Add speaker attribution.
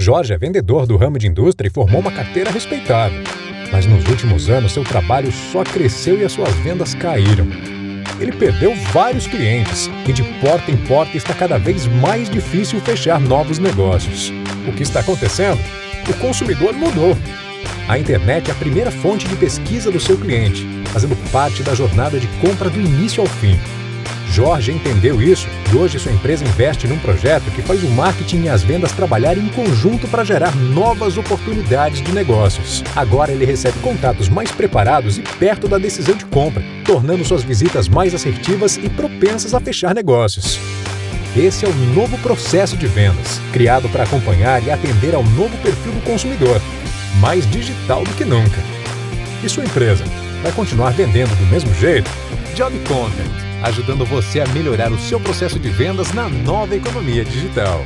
Speaker 1: Jorge é vendedor do ramo de indústria e formou uma carteira respeitável. Mas nos últimos anos, seu trabalho só cresceu e as suas vendas caíram. Ele perdeu vários clientes e de porta em porta está cada vez mais difícil fechar novos negócios. O que está acontecendo? O consumidor mudou. A internet é a primeira fonte de pesquisa do seu cliente, fazendo parte da jornada de compra do início ao fim. Jorge entendeu isso e hoje sua empresa investe num projeto que faz o marketing e as vendas trabalharem em conjunto para gerar novas oportunidades de negócios. Agora ele recebe contatos mais preparados e perto da decisão de compra, tornando suas visitas mais assertivas e propensas a fechar negócios. Esse é o novo processo de vendas, criado para acompanhar e atender ao novo perfil do consumidor, mais digital do que nunca. E sua empresa vai continuar vendendo do mesmo jeito? Job Content ajudando você a melhorar o seu processo de vendas na nova economia digital.